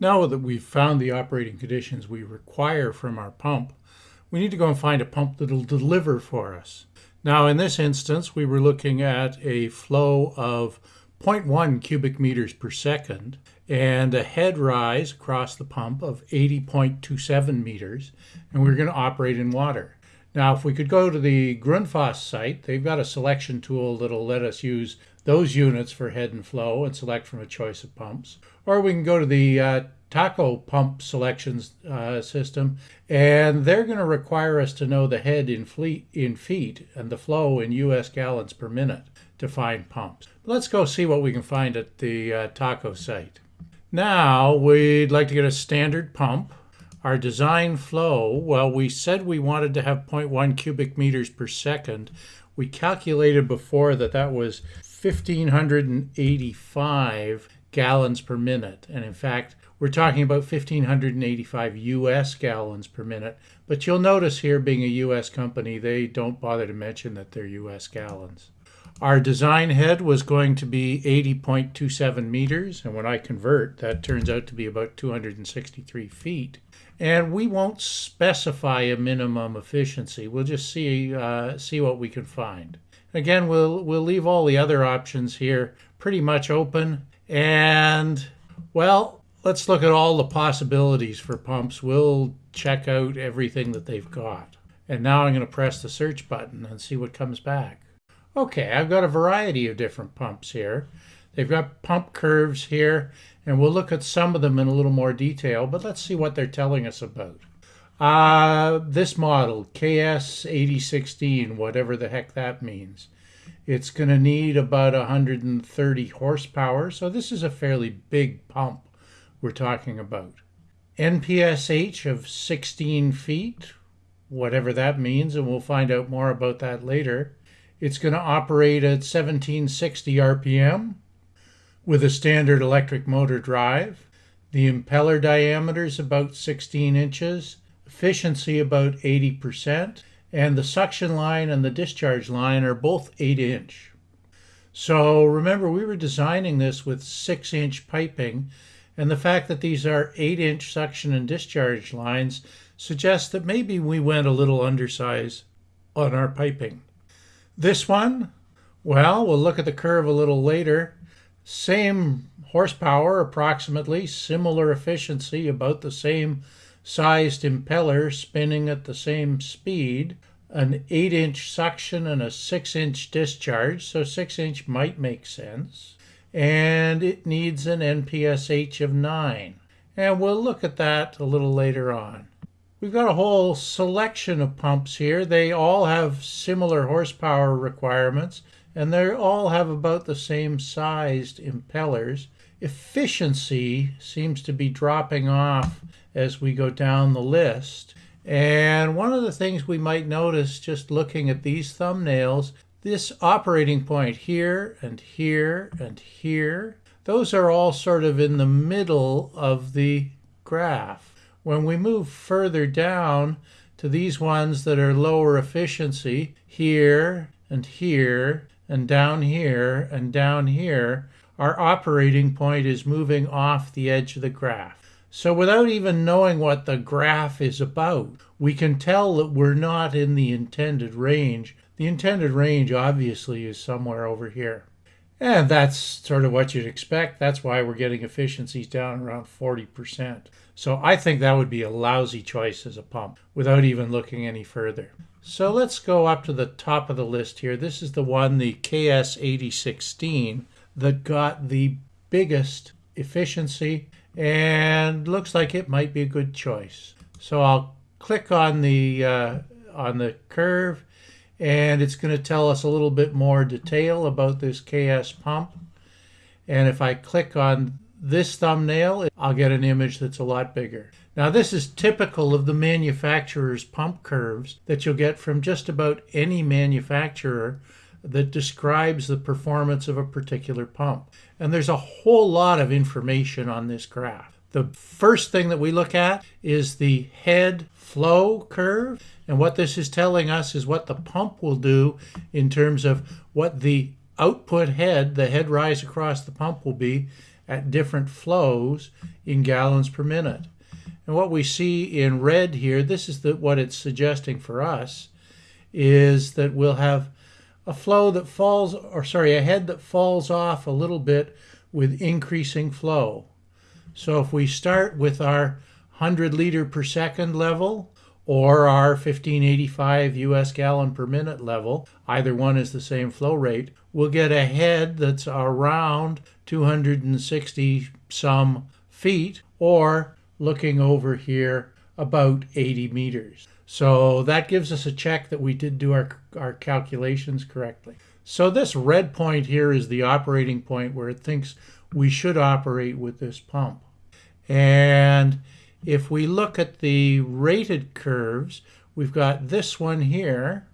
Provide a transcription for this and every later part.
Now that we've found the operating conditions we require from our pump, we need to go and find a pump that'll deliver for us. Now in this instance, we were looking at a flow of 0.1 cubic meters per second and a head rise across the pump of 80.27 meters, and we're going to operate in water. Now, if we could go to the Grundfos site, they've got a selection tool that'll let us use those units for head and flow and select from a choice of pumps. Or we can go to the uh, Taco pump selections uh, system, and they're going to require us to know the head in, in feet and the flow in US gallons per minute to find pumps. Let's go see what we can find at the uh, Taco site. Now we'd like to get a standard pump. Our design flow, well, we said we wanted to have 0.1 cubic meters per second. We calculated before that that was 1,585 gallons per minute. And in fact, we're talking about 1,585 US gallons per minute. But you'll notice here, being a US company, they don't bother to mention that they're US gallons. Our design head was going to be 80.27 meters, and when I convert, that turns out to be about 263 feet. And we won't specify a minimum efficiency. We'll just see uh, see what we can find. Again, we'll we'll leave all the other options here pretty much open. And well, let's look at all the possibilities for pumps. We'll check out everything that they've got. And now I'm going to press the search button and see what comes back. Okay, I've got a variety of different pumps here. They've got pump curves here, and we'll look at some of them in a little more detail, but let's see what they're telling us about. Uh, this model, KS8016, whatever the heck that means, it's going to need about 130 horsepower, so this is a fairly big pump we're talking about. NPSH of 16 feet, whatever that means, and we'll find out more about that later. It's going to operate at 1760 RPM with a standard electric motor drive. The impeller diameter is about 16 inches, efficiency about 80%, and the suction line and the discharge line are both 8 inch. So remember, we were designing this with 6 inch piping, and the fact that these are 8 inch suction and discharge lines suggests that maybe we went a little undersize on our piping. This one, well, we'll look at the curve a little later. Same horsepower approximately, similar efficiency, about the same sized impeller spinning at the same speed, an 8 inch suction and a 6 inch discharge, so 6 inch might make sense. And it needs an NPSH of 9. And we'll look at that a little later on. We've got a whole selection of pumps here. They all have similar horsepower requirements and they all have about the same sized impellers. Efficiency seems to be dropping off as we go down the list. And one of the things we might notice just looking at these thumbnails, this operating point here and here and here, those are all sort of in the middle of the graph. When we move further down to these ones that are lower efficiency, here and here and down here and down here, our operating point is moving off the edge of the graph. So without even knowing what the graph is about, we can tell that we're not in the intended range. The intended range obviously is somewhere over here. And that's sort of what you'd expect. That's why we're getting efficiencies down around 40%. So I think that would be a lousy choice as a pump without even looking any further. So let's go up to the top of the list here. This is the one, the KS8016, that got the biggest efficiency and looks like it might be a good choice. So I'll click on the uh, on the curve and it's going to tell us a little bit more detail about this KS pump. And if I click on this thumbnail, I'll get an image that's a lot bigger. Now this is typical of the manufacturer's pump curves that you'll get from just about any manufacturer that describes the performance of a particular pump. And there's a whole lot of information on this graph. The first thing that we look at is the head flow curve. And what this is telling us is what the pump will do in terms of what the output head, the head rise across the pump will be, at different flows in gallons per minute. And what we see in red here, this is the, what it's suggesting for us, is that we'll have a flow that falls, or sorry, a head that falls off a little bit with increasing flow. So if we start with our 100 liter per second level or our 1585 US gallon per minute level, either one is the same flow rate, we'll get a head that's around 260 some feet or looking over here about 80 meters. So that gives us a check that we did do our, our calculations correctly. So this red point here is the operating point where it thinks we should operate with this pump. And if we look at the rated curves, we've got this one here,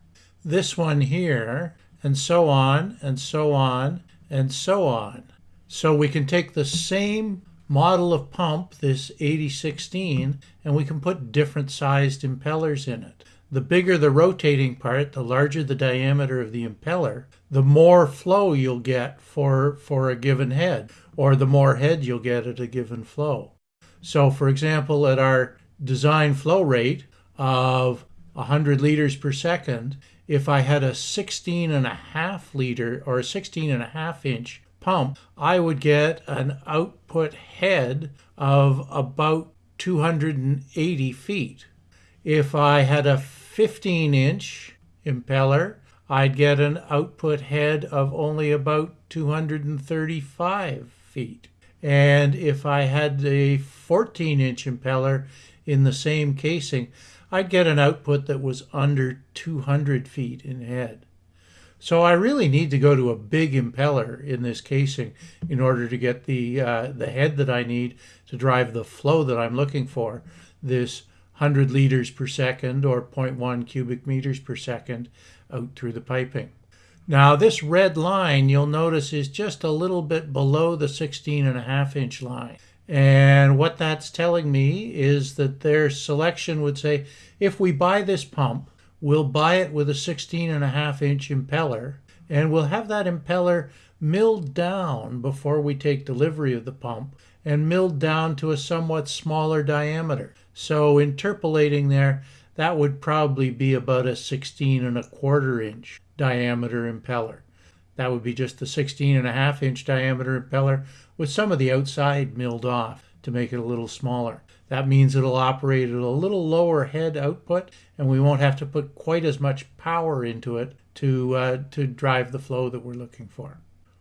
this one here, and so on, and so on, and so on. So we can take the same model of pump, this 8016, and we can put different sized impellers in it. The bigger the rotating part, the larger the diameter of the impeller, the more flow you'll get for, for a given head, or the more head you'll get at a given flow. So for example, at our design flow rate of 100 liters per second, if I had a 16 and a half liter or a 16 and a half inch pump, I would get an output head of about 280 feet. If I had a 15 inch impeller, I'd get an output head of only about 235 feet. And if I had a 14 inch impeller in the same casing, I'd get an output that was under 200 feet in head. So I really need to go to a big impeller in this casing in order to get the uh, the head that I need to drive the flow that I'm looking for. This 100 liters per second or 0.1 cubic meters per second out through the piping. Now this red line you'll notice is just a little bit below the 16 and a half inch line. And what that's telling me is that their selection would say if we buy this pump We'll buy it with a 16 and a half inch impeller and we'll have that impeller milled down before we take delivery of the pump and milled down to a somewhat smaller diameter. So interpolating there, that would probably be about a 16 and a quarter inch diameter impeller. That would be just the 16 and a half inch diameter impeller with some of the outside milled off to make it a little smaller. That means it'll operate at a little lower head output and we won't have to put quite as much power into it to, uh, to drive the flow that we're looking for.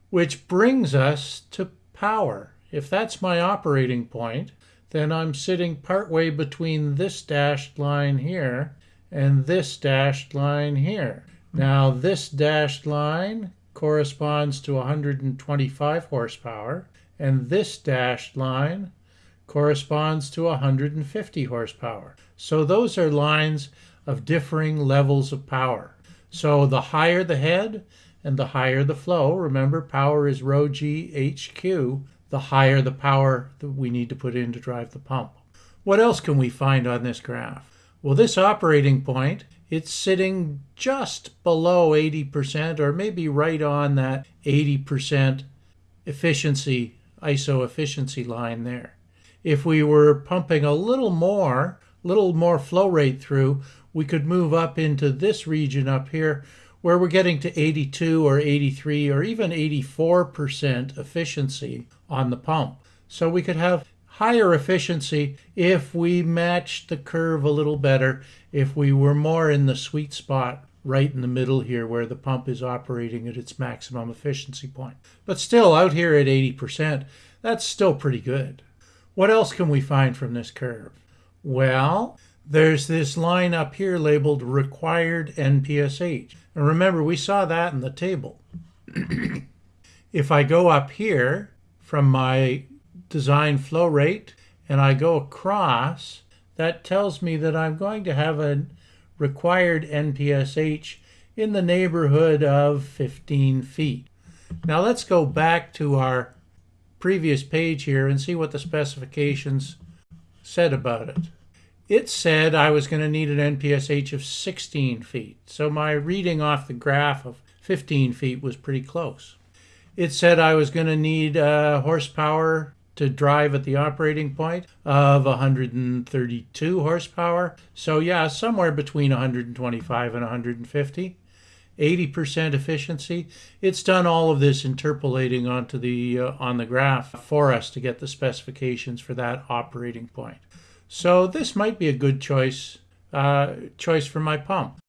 Which brings us to power. If that's my operating point, then I'm sitting partway between this dashed line here and this dashed line here. Now this dashed line corresponds to 125 horsepower and this dashed line corresponds to 150 horsepower. So those are lines of differing levels of power. So the higher the head and the higher the flow, remember power is rho g HQ, the higher the power that we need to put in to drive the pump. What else can we find on this graph? Well, this operating point, it's sitting just below 80% or maybe right on that 80% efficiency, ISO efficiency line there. If we were pumping a little more, little more flow rate through, we could move up into this region up here where we're getting to 82 or 83 or even 84% efficiency on the pump. So we could have higher efficiency if we matched the curve a little better, if we were more in the sweet spot right in the middle here where the pump is operating at its maximum efficiency point. But still out here at 80%, that's still pretty good. What else can we find from this curve? Well, there's this line up here labeled required NPSH. And remember, we saw that in the table. if I go up here from my design flow rate and I go across, that tells me that I'm going to have a required NPSH in the neighborhood of 15 feet. Now let's go back to our previous page here and see what the specifications said about it. It said I was going to need an NPSH of 16 feet, so my reading off the graph of 15 feet was pretty close. it said I was going to need uh, horsepower to drive at the operating point of 132 horsepower. So, yeah, somewhere between 125 and 150. 80% efficiency. It's done all of this interpolating onto the uh, on the graph for us to get the specifications for that operating point. So this might be a good choice uh, choice for my pump.